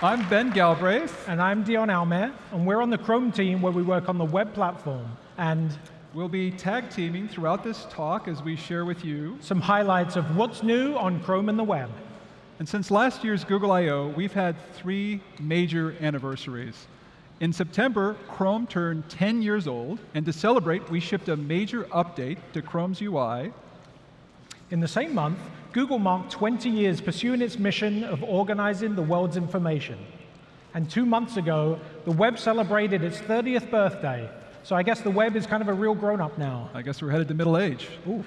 I'm Ben Galbraith. And I'm Dion Almaer. and we're on the Chrome team where we work on the web platform. And we'll be tag teaming throughout this talk as we share with you some highlights of what's new on Chrome and the web. And since last year's Google I.O., we've had three major anniversaries. In September, Chrome turned 10 years old, and to celebrate, we shipped a major update to Chrome's UI. In the same month, Google marked 20 years pursuing its mission of organizing the world's information. And two months ago, the web celebrated its 30th birthday. So I guess the web is kind of a real grown-up now. I guess we're headed to middle age. Ooh.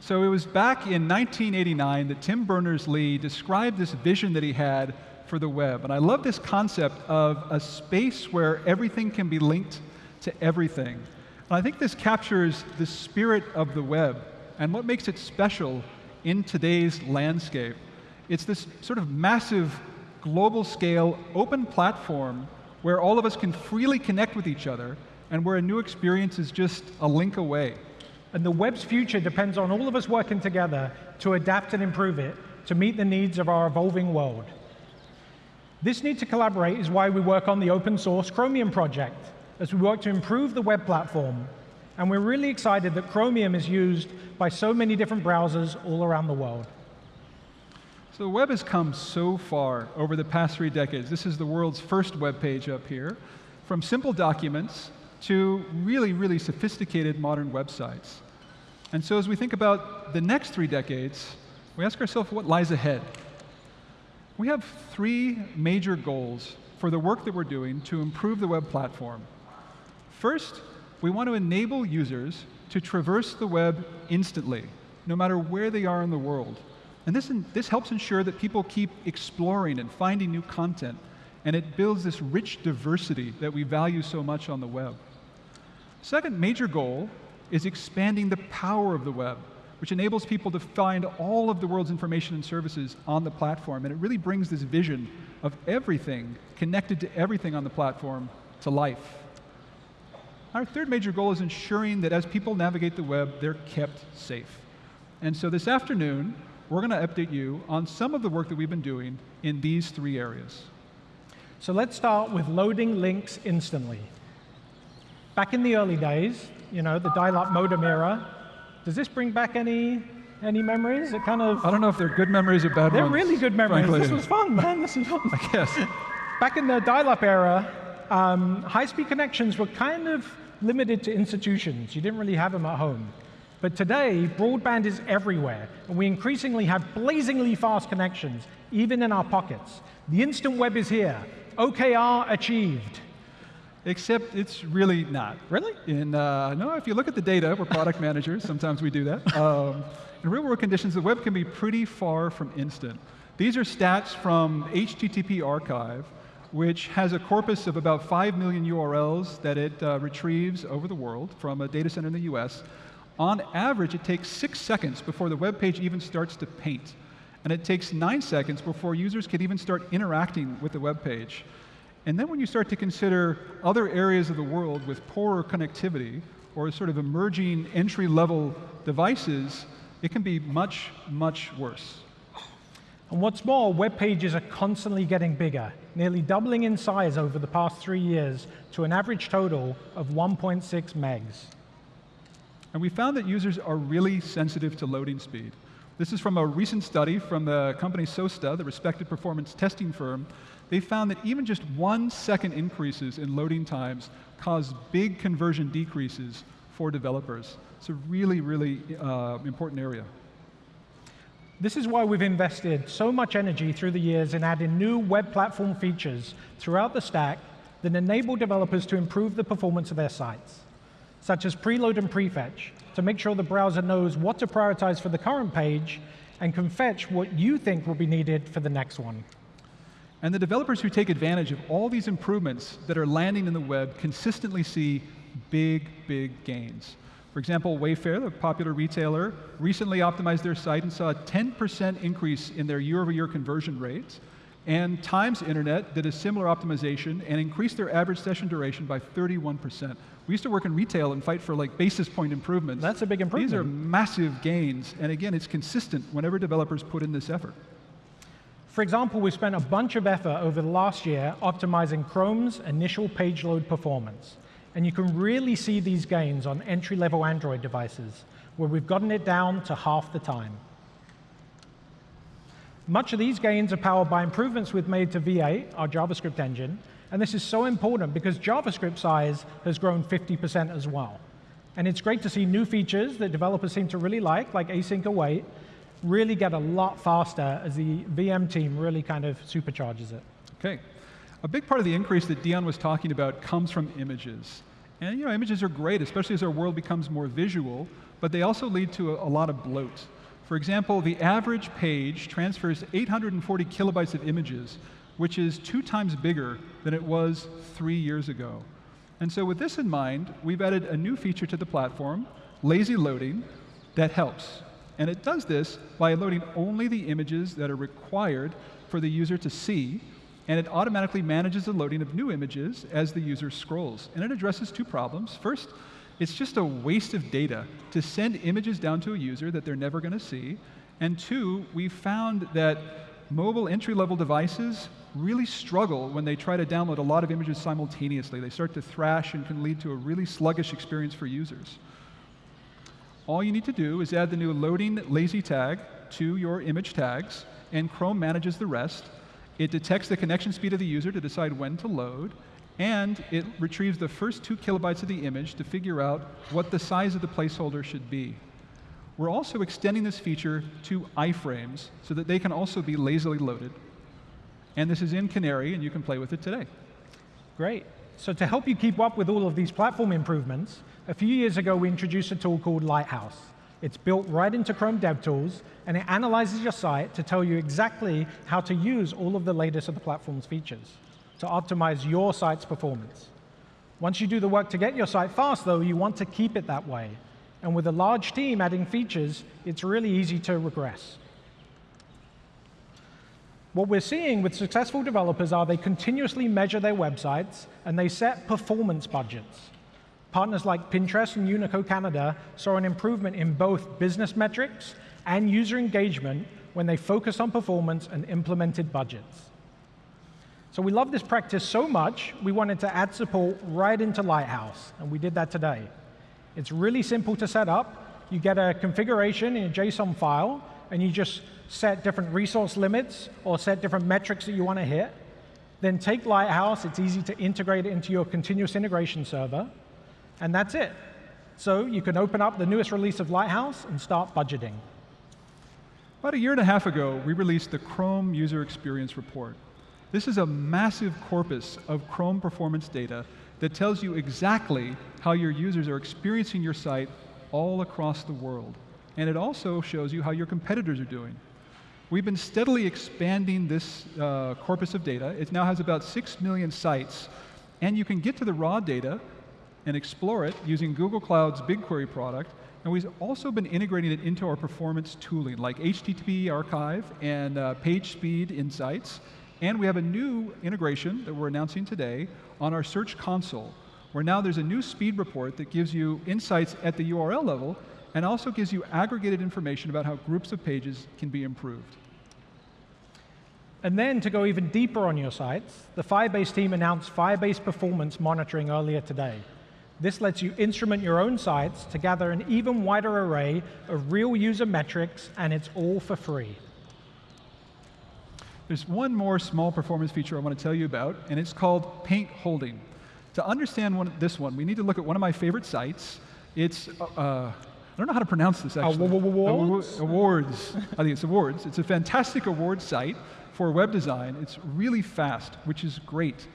So it was back in 1989 that Tim Berners-Lee described this vision that he had for the web. And I love this concept of a space where everything can be linked to everything. And I think this captures the spirit of the web and what makes it special in today's landscape. It's this sort of massive, global scale, open platform where all of us can freely connect with each other and where a new experience is just a link away. And the web's future depends on all of us working together to adapt and improve it to meet the needs of our evolving world. This need to collaborate is why we work on the open source Chromium project, as we work to improve the web platform and we're really excited that Chromium is used by so many different browsers all around the world. So the web has come so far over the past three decades. This is the world's first web page up here. From simple documents to really, really sophisticated modern websites. And so as we think about the next three decades, we ask ourselves what lies ahead. We have three major goals for the work that we're doing to improve the web platform. First, we want to enable users to traverse the web instantly, no matter where they are in the world. And this, this helps ensure that people keep exploring and finding new content, and it builds this rich diversity that we value so much on the web. Second major goal is expanding the power of the web, which enables people to find all of the world's information and services on the platform. And it really brings this vision of everything connected to everything on the platform to life. Our third major goal is ensuring that as people navigate the web, they're kept safe. And so this afternoon, we're going to update you on some of the work that we've been doing in these three areas. So let's start with loading links instantly. Back in the early days, you know, the dial-up modem era, does this bring back any any memories? It kind of I don't know if they're good memories or bad they're ones. They're really good memories. Frankly. This was fun, man. This is fun. I guess. Back in the dial-up era, um, high-speed connections were kind of limited to institutions. You didn't really have them at home. But today, broadband is everywhere, and we increasingly have blazingly fast connections, even in our pockets. The instant web is here. OKR achieved. Except it's really not. Really? In, uh, no, if you look at the data, we're product managers, sometimes we do that. Um, in real world conditions, the web can be pretty far from instant. These are stats from HTTP Archive, which has a corpus of about 5 million URLs that it uh, retrieves over the world from a data center in the US. On average, it takes six seconds before the web page even starts to paint. And it takes nine seconds before users can even start interacting with the web page. And then when you start to consider other areas of the world with poorer connectivity or sort of emerging entry-level devices, it can be much, much worse. And what's more, web pages are constantly getting bigger, nearly doubling in size over the past three years to an average total of 1.6 megs. And we found that users are really sensitive to loading speed. This is from a recent study from the company SOASTA, the respected performance testing firm. They found that even just one second increases in loading times cause big conversion decreases for developers. It's a really, really uh, important area. This is why we've invested so much energy through the years in adding new web platform features throughout the stack that enable developers to improve the performance of their sites, such as preload and prefetch, to make sure the browser knows what to prioritize for the current page and can fetch what you think will be needed for the next one. And the developers who take advantage of all these improvements that are landing in the web consistently see big, big gains. For example, Wayfair, the popular retailer, recently optimized their site and saw a 10% increase in their year-over-year -year conversion rates. And Times Internet did a similar optimization and increased their average session duration by 31%. We used to work in retail and fight for like basis point improvements. That's a big improvement. These are massive gains. And again, it's consistent whenever developers put in this effort. For example, we spent a bunch of effort over the last year optimizing Chrome's initial page load performance. And you can really see these gains on entry-level Android devices, where we've gotten it down to half the time. Much of these gains are powered by improvements we've made to V8, our JavaScript engine. And this is so important because JavaScript size has grown 50% as well. And it's great to see new features that developers seem to really like, like async await, really get a lot faster as the VM team really kind of supercharges it. OK. A big part of the increase that Dion was talking about comes from images. And you know, images are great, especially as our world becomes more visual, but they also lead to a, a lot of bloat. For example, the average page transfers 840 kilobytes of images, which is two times bigger than it was three years ago. And so with this in mind, we've added a new feature to the platform, lazy loading, that helps. And it does this by loading only the images that are required for the user to see, and it automatically manages the loading of new images as the user scrolls. And it addresses two problems. First, it's just a waste of data to send images down to a user that they're never going to see. And two, we found that mobile entry-level devices really struggle when they try to download a lot of images simultaneously. They start to thrash and can lead to a really sluggish experience for users. All you need to do is add the new loading lazy tag to your image tags, and Chrome manages the rest. It detects the connection speed of the user to decide when to load, and it retrieves the first two kilobytes of the image to figure out what the size of the placeholder should be. We're also extending this feature to iframes so that they can also be lazily loaded. And this is in Canary, and you can play with it today. Great. So to help you keep up with all of these platform improvements, a few years ago, we introduced a tool called Lighthouse. It's built right into Chrome DevTools, and it analyzes your site to tell you exactly how to use all of the latest of the platform's features to optimize your site's performance. Once you do the work to get your site fast, though, you want to keep it that way. And with a large team adding features, it's really easy to regress. What we're seeing with successful developers are they continuously measure their websites, and they set performance budgets. Partners like Pinterest and Unico Canada saw an improvement in both business metrics and user engagement when they focused on performance and implemented budgets. So we love this practice so much, we wanted to add support right into Lighthouse, and we did that today. It's really simple to set up. You get a configuration in a JSON file, and you just set different resource limits or set different metrics that you want to hit. Then take Lighthouse. It's easy to integrate it into your continuous integration server. And that's it. So you can open up the newest release of Lighthouse and start budgeting. About a year and a half ago, we released the Chrome User Experience Report. This is a massive corpus of Chrome performance data that tells you exactly how your users are experiencing your site all across the world. And it also shows you how your competitors are doing. We've been steadily expanding this uh, corpus of data. It now has about 6 million sites. And you can get to the raw data and explore it using Google Cloud's BigQuery product. And we've also been integrating it into our performance tooling, like HTTP Archive and uh, Page Speed Insights. And we have a new integration that we're announcing today on our Search Console, where now there's a new speed report that gives you insights at the URL level and also gives you aggregated information about how groups of pages can be improved. And then to go even deeper on your sites, the Firebase team announced Firebase Performance Monitoring earlier today. This lets you instrument your own sites to gather an even wider array of real user metrics, and it's all for free. There's one more small performance feature I want to tell you about, and it's called paint holding. To understand one, this one, we need to look at one of my favorite sites. It's, uh, uh I don't know how to pronounce this actually. Awwwards? Awwwards. I think it's awards. It's a fantastic award site for web design. It's really fast, which is great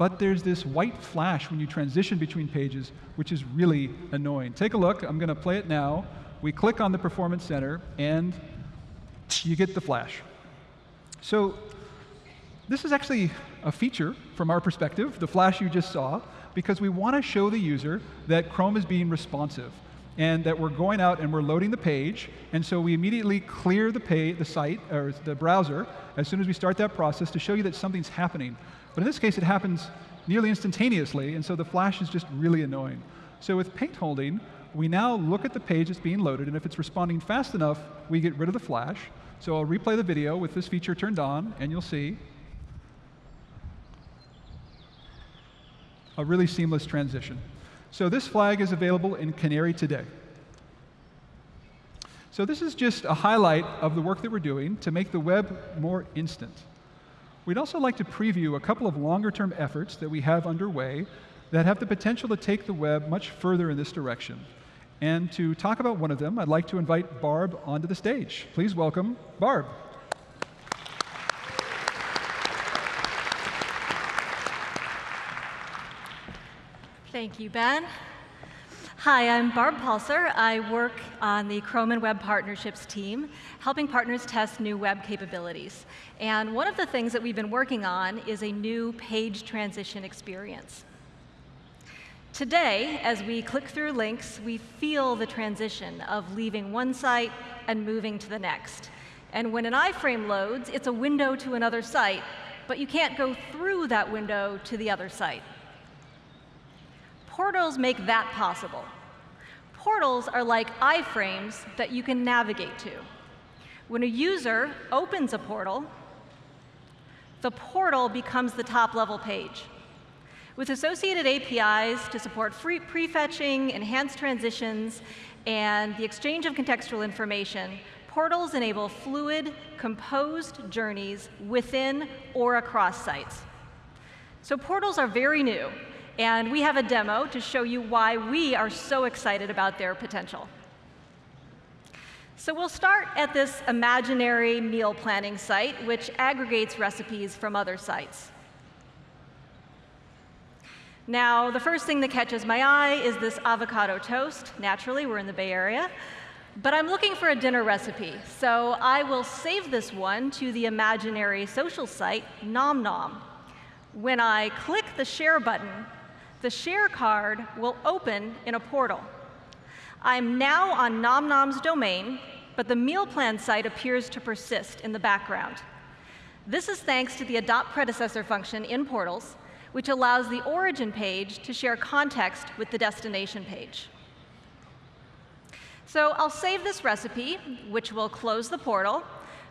but there's this white flash when you transition between pages, which is really annoying. Take a look. I'm going to play it now. We click on the Performance Center, and you get the flash. So this is actually a feature from our perspective, the flash you just saw, because we want to show the user that Chrome is being responsive and that we're going out and we're loading the page. And so we immediately clear the, the site or the browser as soon as we start that process to show you that something's happening. But in this case, it happens nearly instantaneously, and so the flash is just really annoying. So with paint holding, we now look at the page that's being loaded, and if it's responding fast enough, we get rid of the flash. So I'll replay the video with this feature turned on, and you'll see a really seamless transition. So this flag is available in Canary today. So this is just a highlight of the work that we're doing to make the web more instant. We'd also like to preview a couple of longer-term efforts that we have underway that have the potential to take the web much further in this direction. And to talk about one of them, I'd like to invite Barb onto the stage. Please welcome Barb. Thank you, Ben. Hi, I'm Barb Palser. I work on the Chrome and Web Partnerships team, helping partners test new web capabilities. And one of the things that we've been working on is a new page transition experience. Today, as we click through links, we feel the transition of leaving one site and moving to the next. And when an iframe loads, it's a window to another site, but you can't go through that window to the other site. Portals make that possible. Portals are like iframes that you can navigate to. When a user opens a portal, the portal becomes the top-level page. With associated APIs to support free prefetching, enhanced transitions, and the exchange of contextual information, portals enable fluid, composed journeys within or across sites. So portals are very new, and we have a demo to show you why we are so excited about their potential. So we'll start at this imaginary meal planning site, which aggregates recipes from other sites. Now, the first thing that catches my eye is this avocado toast. Naturally, we're in the Bay Area. But I'm looking for a dinner recipe, so I will save this one to the imaginary social site, Nom Nom. When I click the share button, the share card will open in a portal. I'm now on NomNom's domain, but the meal plan site appears to persist in the background. This is thanks to the adopt predecessor function in portals, which allows the origin page to share context with the destination page. So I'll save this recipe, which will close the portal,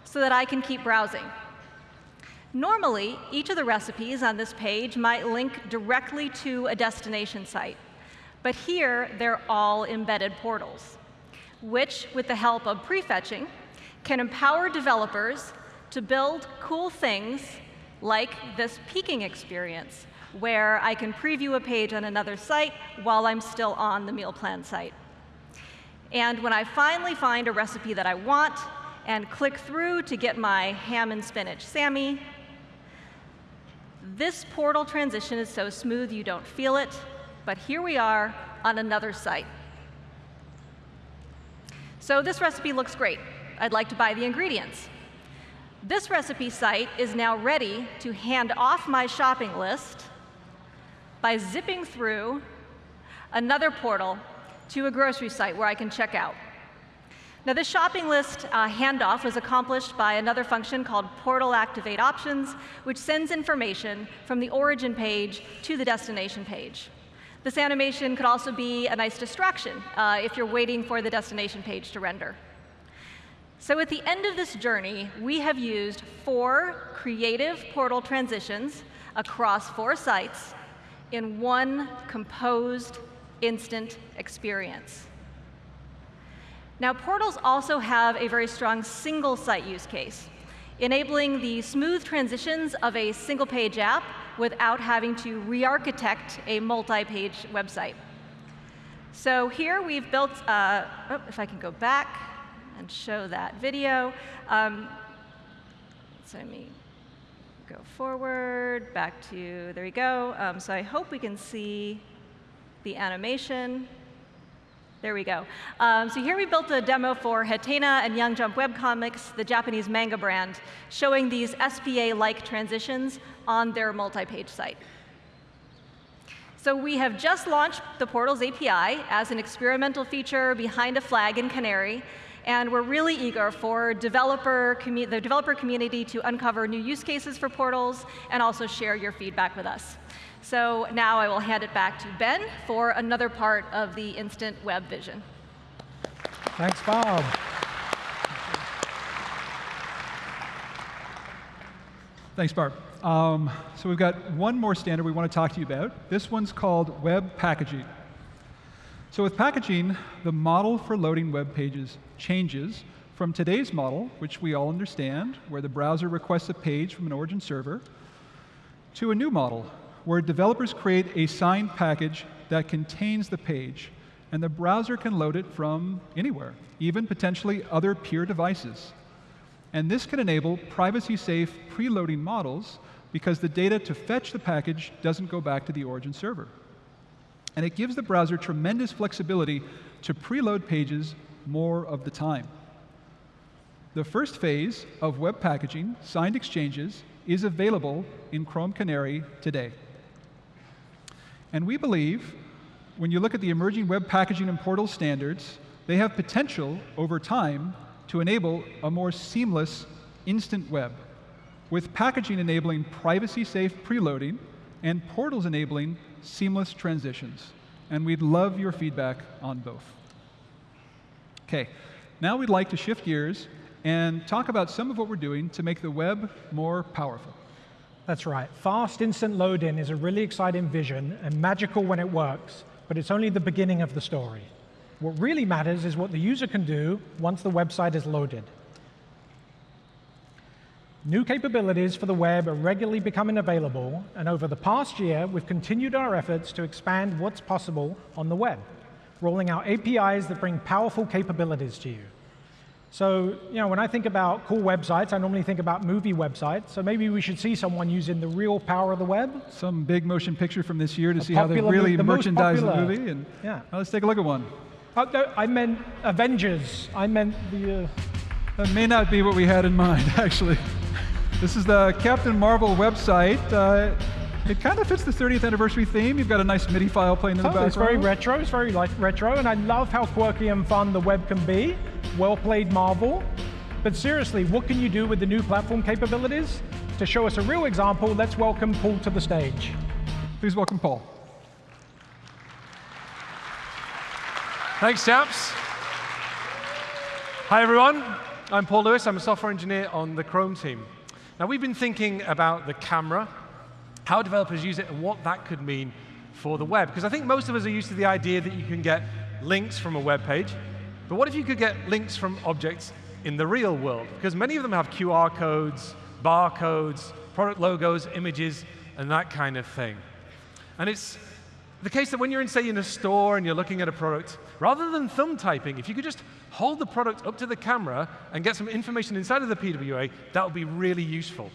so that I can keep browsing. Normally, each of the recipes on this page might link directly to a destination site. But here, they're all embedded portals, which, with the help of prefetching, can empower developers to build cool things like this peeking experience, where I can preview a page on another site while I'm still on the meal plan site. And when I finally find a recipe that I want and click through to get my ham and spinach Sammy, this portal transition is so smooth you don't feel it, but here we are on another site. So this recipe looks great. I'd like to buy the ingredients. This recipe site is now ready to hand off my shopping list by zipping through another portal to a grocery site where I can check out. Now, this shopping list uh, handoff was accomplished by another function called Portal Activate Options, which sends information from the origin page to the destination page. This animation could also be a nice distraction uh, if you're waiting for the destination page to render. So at the end of this journey, we have used four creative portal transitions across four sites in one composed instant experience. Now, portals also have a very strong single site use case, enabling the smooth transitions of a single page app without having to re-architect a multi-page website. So here we've built, uh, oh, if I can go back and show that video. Um, so let me go forward, back to, there we go. Um, so I hope we can see the animation. There we go. Um, so here we built a demo for Hatena and Young Jump Webcomics, the Japanese manga brand, showing these SPA-like transitions on their multi-page site. So we have just launched the Portals API as an experimental feature behind a flag in Canary, And we're really eager for developer the developer community to uncover new use cases for portals and also share your feedback with us. So now I will hand it back to Ben for another part of the instant web vision. Thanks, Bob. Thanks, Barb. Um, so we've got one more standard we want to talk to you about. This one's called web packaging. So with packaging, the model for loading web pages changes from today's model, which we all understand, where the browser requests a page from an origin server, to a new model, where developers create a signed package that contains the page, and the browser can load it from anywhere, even potentially other peer devices. And this can enable privacy-safe preloading models because the data to fetch the package doesn't go back to the origin server. And it gives the browser tremendous flexibility to preload pages more of the time. The first phase of web packaging, signed exchanges, is available in Chrome Canary today. And we believe, when you look at the emerging web packaging and portal standards, they have potential over time to enable a more seamless instant web, with packaging enabling privacy-safe preloading and portals enabling seamless transitions. And we'd love your feedback on both. OK, now we'd like to shift gears and talk about some of what we're doing to make the web more powerful. That's right. Fast instant load-in is a really exciting vision and magical when it works, but it's only the beginning of the story. What really matters is what the user can do once the website is loaded. New capabilities for the web are regularly becoming available, and over the past year, we've continued our efforts to expand what's possible on the web, rolling out APIs that bring powerful capabilities to you. So, you know, when I think about cool websites, I normally think about movie websites. So maybe we should see someone using the real power of the web. Some big motion picture from this year to a see how they really the merchandise the movie. And yeah. Well, let's take a look at one. Oh, I meant Avengers. I meant the. Uh... That may not be what we had in mind, actually. This is the Captain Marvel website. Uh, it kind of fits the 30th anniversary theme. You've got a nice MIDI file playing in the oh, background. It's very retro. It's very like retro, and I love how quirky and fun the web can be. Well played, Marvel. But seriously, what can you do with the new platform capabilities? To show us a real example, let's welcome Paul to the stage. Please welcome Paul. Thanks, chaps. Hi, everyone. I'm Paul Lewis. I'm a software engineer on the Chrome team. Now, we've been thinking about the camera, how developers use it, and what that could mean for the web. Because I think most of us are used to the idea that you can get links from a web page. But what if you could get links from objects in the real world? Because many of them have QR codes, barcodes, product logos, images, and that kind of thing. And it's the case that when you're in, say, in a store and you're looking at a product, rather than thumb typing, if you could just hold the product up to the camera and get some information inside of the PWA, that would be really useful.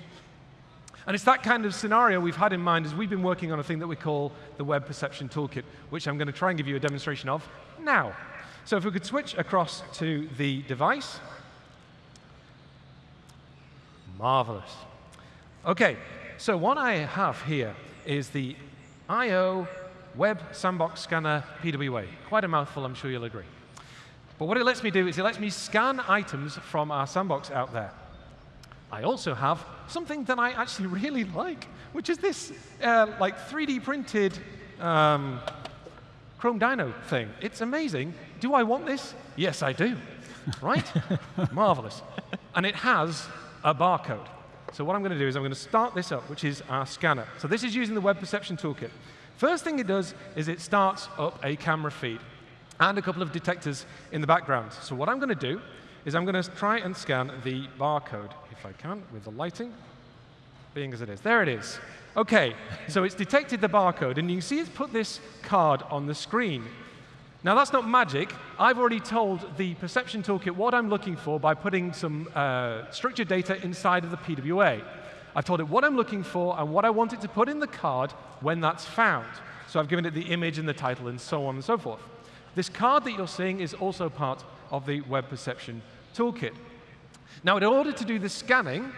And it's that kind of scenario we've had in mind as we've been working on a thing that we call the Web Perception Toolkit, which I'm going to try and give you a demonstration of now. So if we could switch across to the device. Marvelous. OK, so what I have here is the I.O. Web Sandbox Scanner PWA. Quite a mouthful, I'm sure you'll agree. But what it lets me do is it lets me scan items from our sandbox out there. I also have something that I actually really like, which is this uh, like 3D printed um, Chrome Dino thing. It's amazing. Do I want this? Yes, I do. right? Marvelous. And it has a barcode. So what I'm going to do is I'm going to start this up, which is our scanner. So this is using the Web Perception Toolkit. First thing it does is it starts up a camera feed and a couple of detectors in the background. So what I'm going to do is I'm going to try and scan the barcode, if I can, with the lighting, being as it is. There it is. OK, so it's detected the barcode, and you can see it's put this card on the screen. Now, that's not magic. I've already told the perception toolkit what I'm looking for by putting some uh, structured data inside of the PWA. I've told it what I'm looking for and what I want it to put in the card when that's found. So I've given it the image and the title and so on and so forth. This card that you're seeing is also part of the Web Perception Toolkit. Now, in order to do the scanning,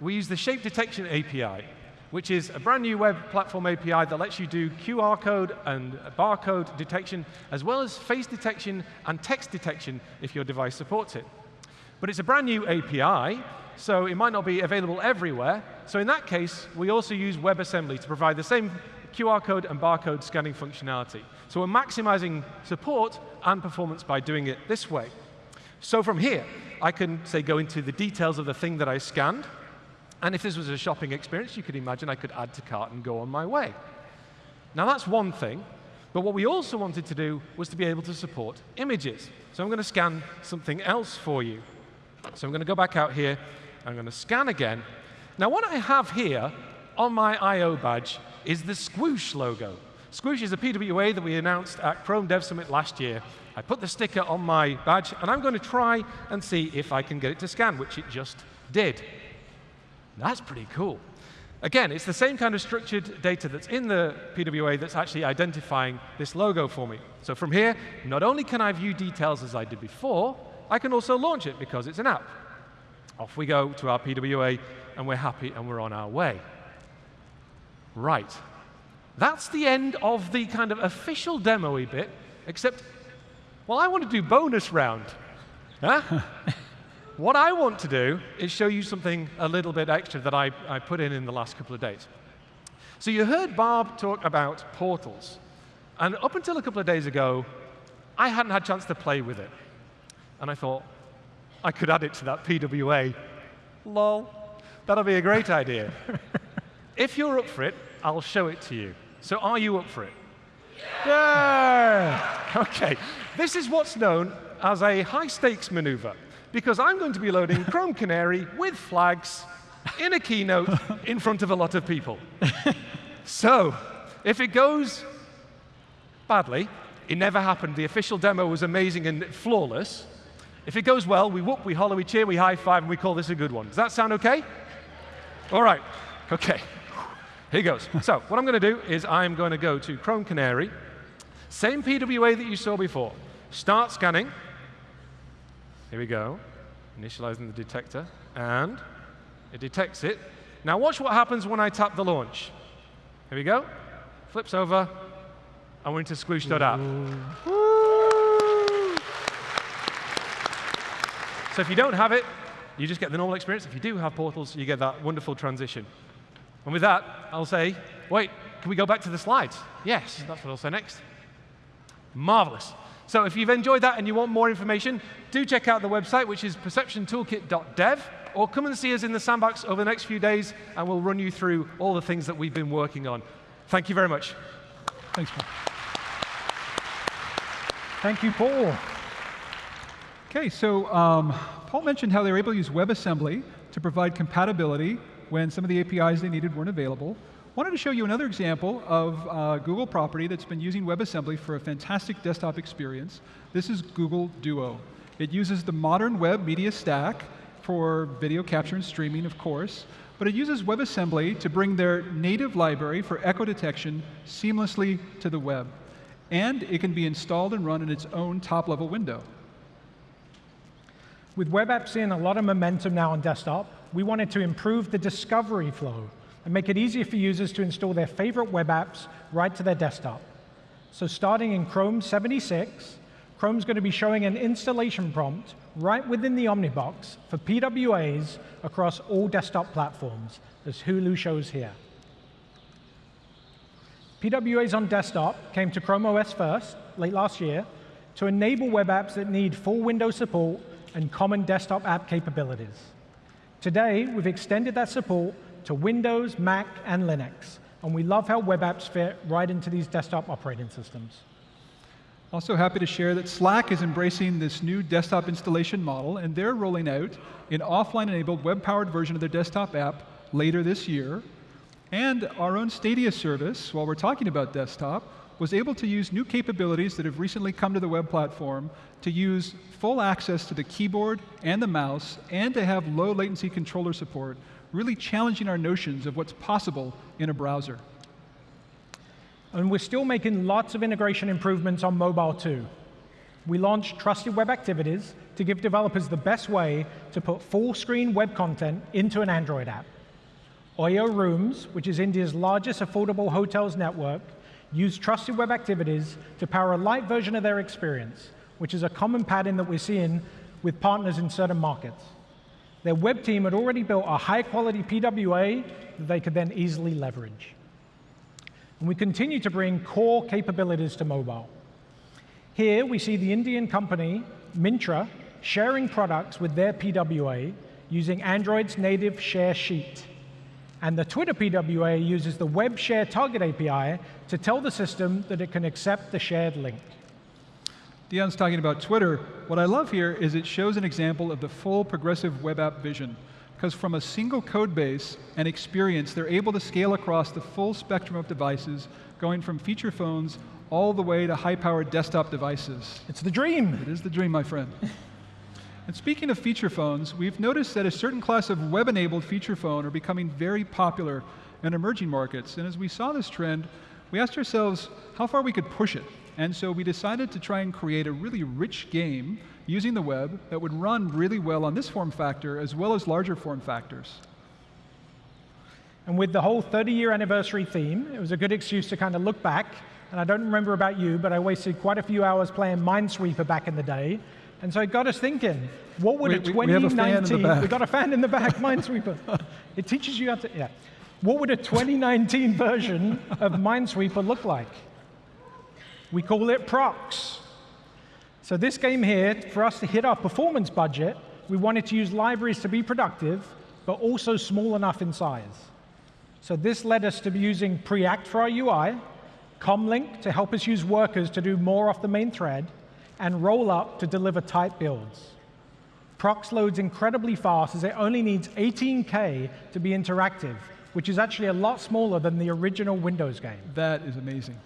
we use the Shape Detection API. Which is a brand new web platform API that lets you do QR code and barcode detection, as well as face detection and text detection if your device supports it. But it's a brand new API, so it might not be available everywhere. So in that case, we also use WebAssembly to provide the same QR code and barcode scanning functionality. So we're maximizing support and performance by doing it this way. So from here, I can, say, go into the details of the thing that I scanned. And if this was a shopping experience, you could imagine I could add to cart and go on my way. Now that's one thing. But what we also wanted to do was to be able to support images. So I'm going to scan something else for you. So I'm going to go back out here. I'm going to scan again. Now what I have here on my I.O. badge is the Squoosh logo. Squoosh is a PWA that we announced at Chrome Dev Summit last year. I put the sticker on my badge, and I'm going to try and see if I can get it to scan, which it just did. That's pretty cool. Again, it's the same kind of structured data that's in the PWA that's actually identifying this logo for me. So from here, not only can I view details as I did before, I can also launch it because it's an app. Off we go to our PWA, and we're happy and we're on our way. Right. That's the end of the kind of official demo bit, except, well, I want to do bonus round. Huh? what I want to do is show you something a little bit extra that I, I put in in the last couple of days. So you heard Barb talk about portals. And up until a couple of days ago, I hadn't had a chance to play with it. And I thought, I could add it to that PWA. Lol. That'll be a great idea. if you're up for it, I'll show it to you. So are you up for it? Yeah! OK. This is what's known as a high-stakes maneuver, because I'm going to be loading Chrome Canary with flags in a keynote in front of a lot of people. so if it goes badly, it never happened. The official demo was amazing and flawless. If it goes well, we whoop, we holler, we cheer, we high five, and we call this a good one. Does that sound OK? All right. OK. Here goes. so what I'm going to do is I'm going to go to Chrome Canary, same PWA that you saw before. Start scanning. Here we go. Initializing the detector. And it detects it. Now watch what happens when I tap the launch. Here we go. Flips over. And we're into squoosh.app. So if you don't have it, you just get the normal experience. If you do have portals, you get that wonderful transition. And with that, I'll say, wait, can we go back to the slides? Yes, that's what I'll say next. Marvelous. So if you've enjoyed that and you want more information, do check out the website, which is perceptiontoolkit.dev, or come and see us in the sandbox over the next few days, and we'll run you through all the things that we've been working on. Thank you very much. Thanks, Paul. Thank you, Paul. OK, so um, Paul mentioned how they were able to use WebAssembly to provide compatibility when some of the APIs they needed weren't available. I wanted to show you another example of uh, Google property that's been using WebAssembly for a fantastic desktop experience. This is Google Duo. It uses the modern web media stack for video capture and streaming, of course, but it uses WebAssembly to bring their native library for echo detection seamlessly to the web. And it can be installed and run in its own top-level window. With web apps seeing a lot of momentum now on desktop, we wanted to improve the discovery flow and make it easier for users to install their favorite web apps right to their desktop. So starting in Chrome 76, Chrome's going to be showing an installation prompt right within the Omnibox for PWAs across all desktop platforms, as Hulu shows here. PWAs on desktop came to Chrome OS first, late last year, to enable web apps that need full Windows support and common desktop app capabilities. Today, we've extended that support to Windows, Mac, and Linux. And we love how web apps fit right into these desktop operating systems. Also happy to share that Slack is embracing this new desktop installation model, and they're rolling out an offline-enabled web-powered version of their desktop app later this year. And our own Stadia service, while we're talking about desktop, was able to use new capabilities that have recently come to the web platform to use full access to the keyboard and the mouse and to have low latency controller support, really challenging our notions of what's possible in a browser. And we're still making lots of integration improvements on mobile too. We launched Trusted Web Activities to give developers the best way to put full screen web content into an Android app. Oyo Rooms, which is India's largest affordable hotels network, used trusted web activities to power a light version of their experience, which is a common pattern that we're seeing with partners in certain markets. Their web team had already built a high-quality PWA that they could then easily leverage. And we continue to bring core capabilities to mobile. Here, we see the Indian company, Myntra, sharing products with their PWA using Android's native share sheet. And the Twitter PWA uses the Web Share Target API to tell the system that it can accept the shared link. Dion's talking about Twitter. What I love here is it shows an example of the full progressive web app vision. Because from a single code base and experience, they're able to scale across the full spectrum of devices, going from feature phones all the way to high-powered desktop devices. It's the dream. It is the dream, my friend. And speaking of feature phones, we've noticed that a certain class of web-enabled feature phone are becoming very popular in emerging markets. And as we saw this trend, we asked ourselves how far we could push it. And so we decided to try and create a really rich game using the web that would run really well on this form factor as well as larger form factors. And with the whole 30-year anniversary theme, it was a good excuse to kind of look back. And I don't remember about you, but I wasted quite a few hours playing Minesweeper back in the day. And so it got us thinking, what would a we- we have 2019, fan in the back. we got a fan in the back, Minesweeper. it teaches you how to, yeah. What would a 2019 version of Minesweeper look like? We call it Proxx. So this game here, for us to hit our performance budget, we wanted to use libraries to be productive, but also small enough in size. So this led us to be using Preact for our UI, Comlink to help us use workers to do more off the main thread, and Rollup to deliver tight builds. Proxx loads incredibly fast as it only needs 18K to be interactive, which is actually a lot smaller than the original Windows game. That is amazing.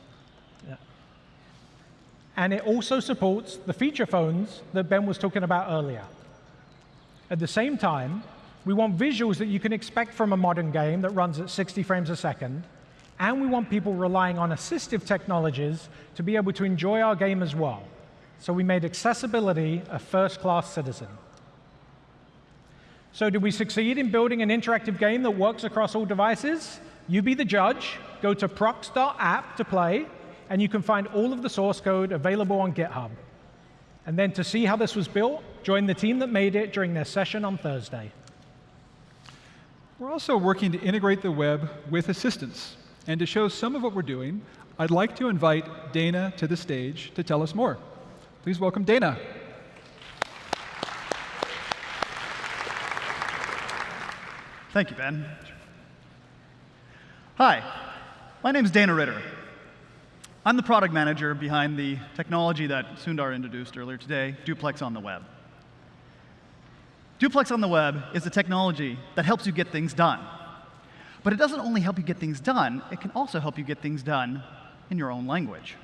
And it also supports the feature phones that Ben was talking about earlier. At the same time, we want visuals that you can expect from a modern game that runs at 60 frames a second, and we want people relying on assistive technologies to be able to enjoy our game as well. So we made accessibility a first-class citizen. So did we succeed in building an interactive game that works across all devices? You be the judge. Go to proxx.app to play, and you can find all of the source code available on GitHub. And then to see how this was built, join the team that made it during their session on Thursday. We're also working to integrate the web with assistants. And to show some of what we're doing, I'd like to invite Dana to the stage to tell us more. Please welcome Dana. Thank you, Ben. Hi, my name is Dana Ritter. I'm the product manager behind the technology that Sundar introduced earlier today, Duplex on the Web. Duplex on the Web is a technology that helps you get things done. But it doesn't only help you get things done, it can also help you get things done in your own language.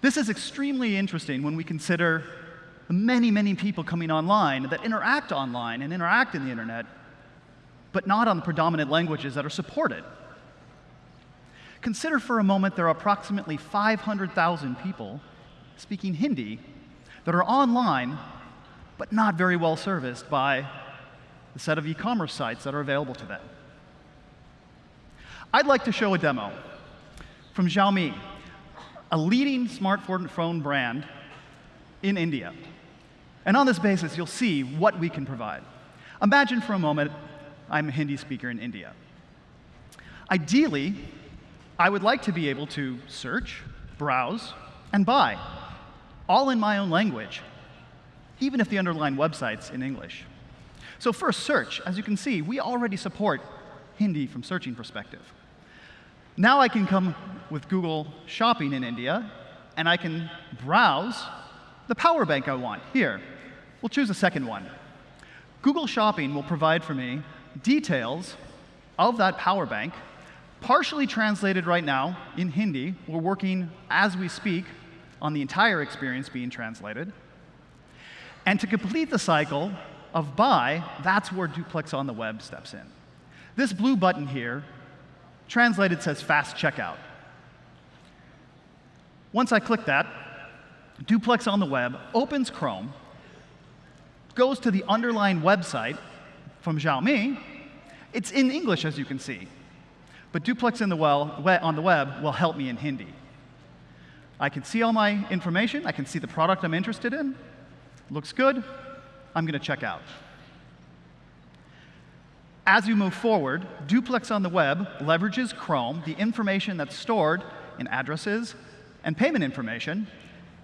This is extremely interesting when we consider the many, many people coming online that interact online and interact in the internet, but not on the predominant languages that are supported. Consider for a moment there are approximately 500,000 people speaking Hindi that are online, but not very well serviced by the set of e commerce sites that are available to them. I'd like to show a demo from Xiaomi, a leading smartphone brand in India. And on this basis, you'll see what we can provide. Imagine for a moment I'm a Hindi speaker in India. Ideally, I would like to be able to search, browse, and buy, all in my own language, even if the underlying website's in English. So first, search. As you can see, we already support Hindi from searching perspective. Now I can come with Google Shopping in India, and I can browse the power bank I want. Here, we'll choose a second one. Google Shopping will provide for me details of that power bank, partially translated right now in Hindi. We're working as we speak on the entire experience being translated. And to complete the cycle of buy, that's where Duplex on the web steps in. This blue button here, translated says fast checkout. Once I click that, Duplex on the web opens Chrome, goes to the underlying website from Xiaomi, It's in English, as you can see. But Duplex in the well, on the web will help me in Hindi. I can see all my information. I can see the product I'm interested in. Looks good. I'm going to check out. As you move forward, Duplex on the web leverages Chrome, the information that's stored in addresses and payment information,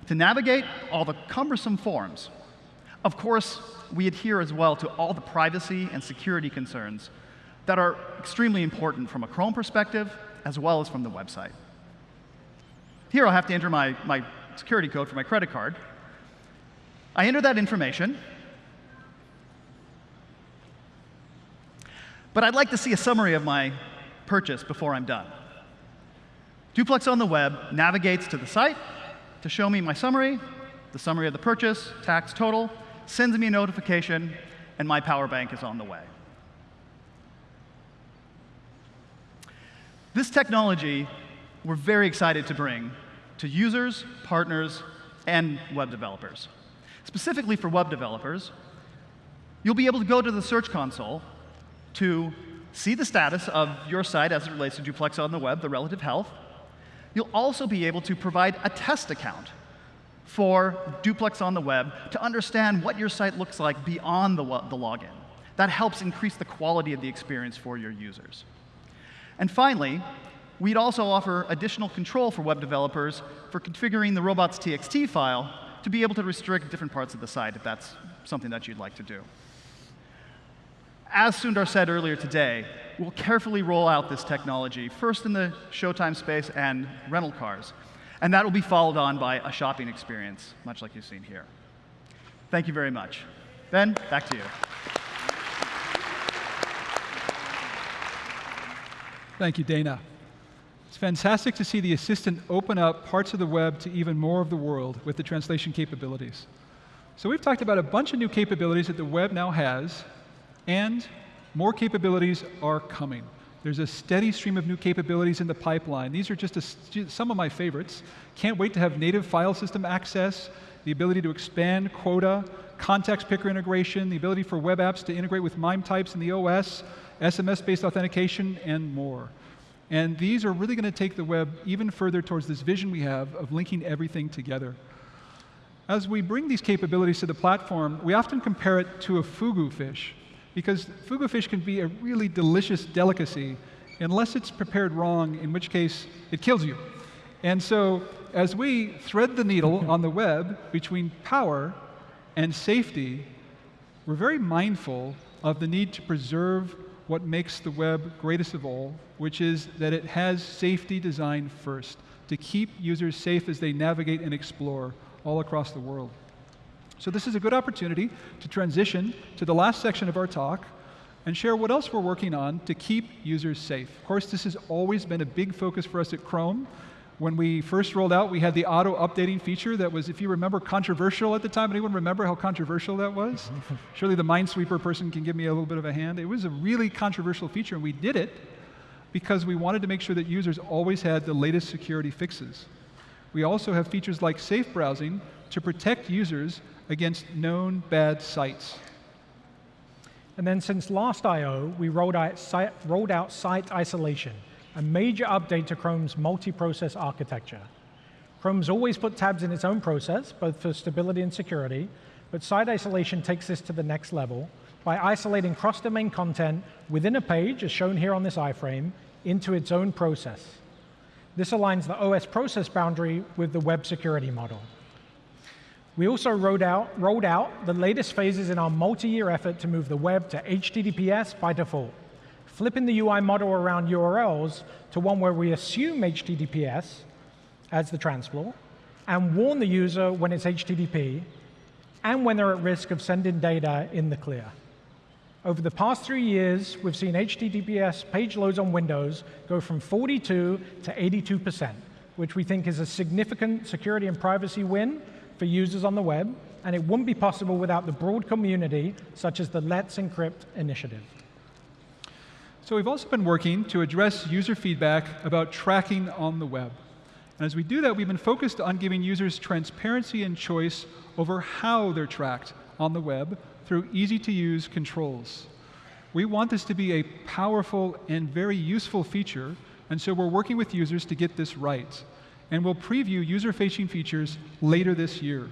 to navigate all the cumbersome forms. Of course, we adhere as well to all the privacy and security concerns that are extremely important from a Chrome perspective as well as from the website. Here I'll have to enter my, my security code for my credit card. I enter that information. But I'd like to see a summary of my purchase before I'm done. Duplex on the web navigates to the site to show me my summary, the summary of the purchase, tax total, sends me a notification, and my power bank is on the way. This technology we're very excited to bring to users, partners, and web developers. Specifically for web developers, you'll be able to go to the Search Console to see the status of your site as it relates to Duplex on the web, the relative health. You'll also be able to provide a test account for Duplex on the web to understand what your site looks like beyond the, the login. That helps increase the quality of the experience for your users. And finally, we'd also offer additional control for web developers for configuring the robots.txt file to be able to restrict different parts of the site if that's something that you'd like to do. As Sundar said earlier today, we'll carefully roll out this technology, first in the Showtime space and rental cars. And that will be followed on by a shopping experience, much like you've seen here. Thank you very much. Ben, back to you. Thank you, Dana. It's fantastic to see the assistant open up parts of the web to even more of the world with the translation capabilities. So we've talked about a bunch of new capabilities that the web now has, and more capabilities are coming. There's a steady stream of new capabilities in the pipeline. These are just some of my favorites. Can't wait to have native file system access, the ability to expand quota, contact picker integration, the ability for web apps to integrate with MIME types in the OS, SMS-based authentication, and more. And these are really going to take the web even further towards this vision we have of linking everything together. As we bring these capabilities to the platform, we often compare it to a fugu fish because fugu fish can be a really delicious delicacy unless it's prepared wrong, in which case it kills you. And so as we thread the needle on the web between power and safety, we're very mindful of the need to preserve what makes the web greatest of all, which is that it has safety design first, to keep users safe as they navigate and explore all across the world. So this is a good opportunity to transition to the last section of our talk and share what else we're working on to keep users safe. Of course, this has always been a big focus for us at Chrome. When we first rolled out, we had the auto updating feature that was, if you remember, controversial at the time. Anyone remember how controversial that was? Surely the Minesweeper person can give me a little bit of a hand. It was a really controversial feature, and we did it because we wanted to make sure that users always had the latest security fixes. We also have features like safe browsing to protect users against known bad sites. And then since last I.O., we rolled out, site, rolled out site isolation, a major update to Chrome's multi-process architecture. Chrome's always put tabs in its own process, both for stability and security, but site isolation takes this to the next level by isolating cross-domain content within a page, as shown here on this iframe, into its own process. This aligns the OS process boundary with the web security model. We also rolled out, rolled out the latest phases in our multi-year effort to move the web to HTTPS by default, flipping the UI model around URLs to one where we assume HTTPS as the transport and warn the user when it's HTTP and when they're at risk of sending data in the clear. Over the past three years, we've seen HTTPS page loads on Windows go from 42 to 82%, which we think is a significant security and privacy win for users on the web, and it wouldn't be possible without the broad community, such as the Let's Encrypt initiative. So we've also been working to address user feedback about tracking on the web. And as we do that, we've been focused on giving users transparency and choice over how they're tracked on the web through easy-to-use controls. We want this to be a powerful and very useful feature, and so we're working with users to get this right. And we'll preview user-facing features later this year.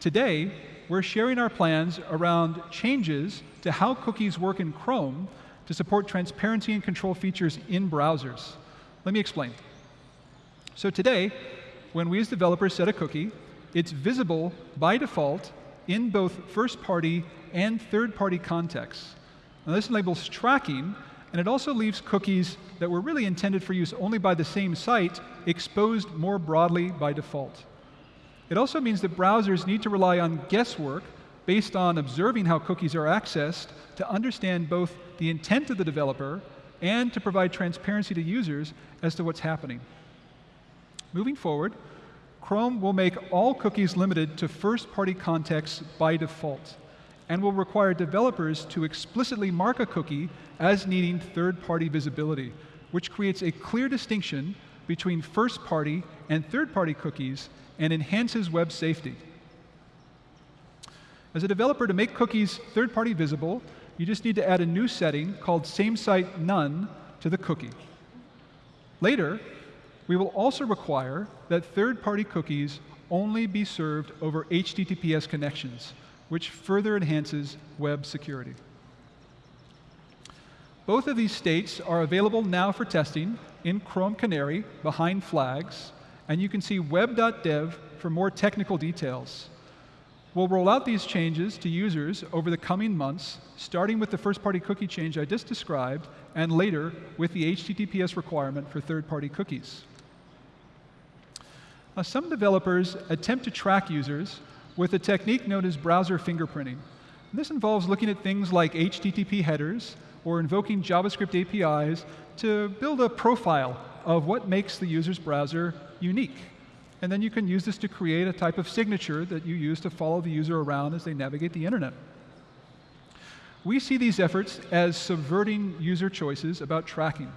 Today, we're sharing our plans around changes to how cookies work in Chrome to support transparency and control features in browsers. Let me explain. So today, when we as developers set a cookie, it's visible by default in both first-party and third-party contexts. Now, this enables tracking, and it also leaves cookies that were really intended for use only by the same site exposed more broadly by default. It also means that browsers need to rely on guesswork based on observing how cookies are accessed to understand both the intent of the developer and to provide transparency to users as to what's happening. Moving forward, Chrome will make all cookies limited to first-party contexts by default and will require developers to explicitly mark a cookie as needing third-party visibility, which creates a clear distinction between first-party and third-party cookies and enhances web safety. As a developer, to make cookies third-party visible, you just need to add a new setting called same site none to the cookie. Later, we will also require that third-party cookies only be served over HTTPS connections, which further enhances web security. Both of these states are available now for testing in Chrome Canary behind flags, and you can see web.dev for more technical details. We'll roll out these changes to users over the coming months, starting with the first-party cookie change I just described, and later with the HTTPS requirement for third-party cookies. Now, some developers attempt to track users with a technique known as browser fingerprinting. This involves looking at things like HTTP headers or invoking JavaScript APIs to build a profile of what makes the user's browser unique. And then you can use this to create a type of signature that you use to follow the user around as they navigate the internet. We see these efforts as subverting user choices about tracking.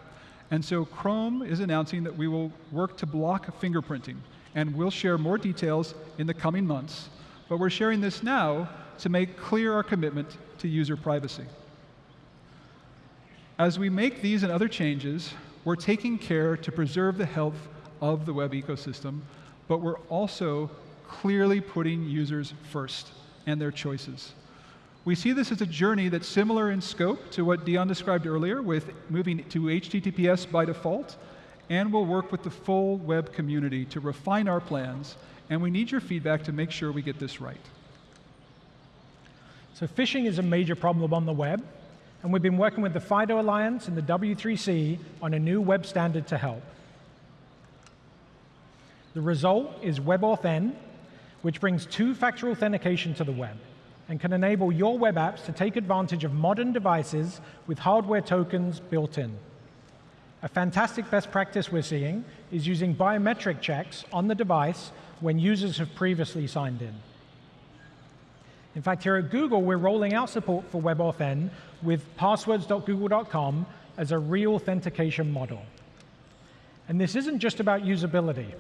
And so Chrome is announcing that we will work to block fingerprinting. And we'll share more details in the coming months. But we're sharing this now to make clear our commitment to user privacy. As we make these and other changes, we're taking care to preserve the health of the web ecosystem, but we're also clearly putting users first and their choices. We see this as a journey that's similar in scope to what Dion described earlier with moving to HTTPS by default, and we'll work with the full web community to refine our plans, and we need your feedback to make sure we get this right. So phishing is a major problem on the web, and we've been working with the FIDO Alliance and the W3C on a new web standard to help. The result is WebAuthn, which brings two-factor authentication to the web and can enable your web apps to take advantage of modern devices with hardware tokens built in. A fantastic best practice we're seeing is using biometric checks on the device when users have previously signed in. In fact, here at Google, we're rolling out support for WebAuthn with passwords.google.com as a re-authentication model. And this isn't just about usability.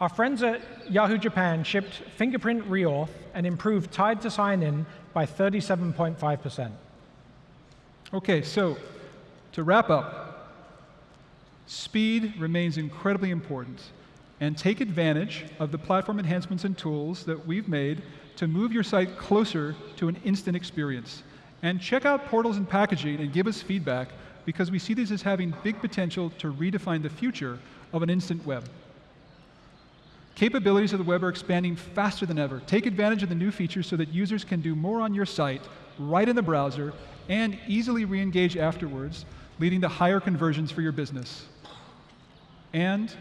Our friends at Yahoo Japan shipped fingerprint reauth and improved time to sign in by 37.5%. OK, so to wrap up, speed remains incredibly important. And take advantage of the platform enhancements and tools that we've made to move your site closer to an instant experience. And check out portals and packaging and give us feedback because we see these as having big potential to redefine the future of an instant web. Capabilities of the web are expanding faster than ever. Take advantage of the new features so that users can do more on your site right in the browser and easily re-engage afterwards, leading to higher conversions for your business. And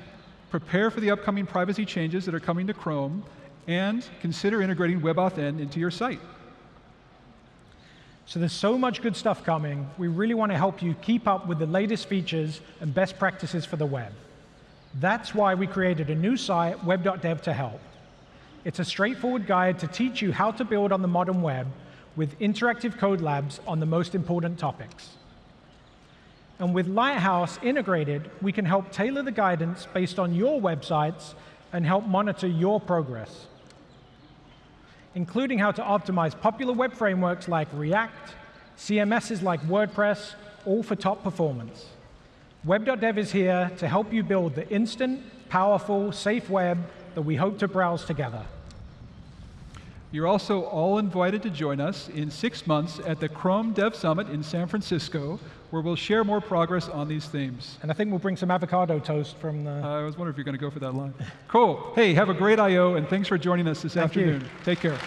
prepare for the upcoming privacy changes that are coming to Chrome and consider integrating WebAuthn into your site. So there's so much good stuff coming. We really want to help you keep up with the latest features and best practices for the web. That's why we created a new site, web.dev, to help. It's a straightforward guide to teach you how to build on the modern web with interactive code labs on the most important topics. And with Lighthouse integrated, we can help tailor the guidance based on your websites and help monitor your progress including how to optimize popular web frameworks like React, CMSs like WordPress, all for top performance. Web.dev is here to help you build the instant, powerful, safe web that we hope to browse together. You're also all invited to join us in six months at the Chrome Dev Summit in San Francisco, where we'll share more progress on these themes. And I think we'll bring some avocado toast from the. Uh, I was wondering if you're going to go for that line. cool. Hey, have a great I.O., and thanks for joining us this Thank you. afternoon. Take care.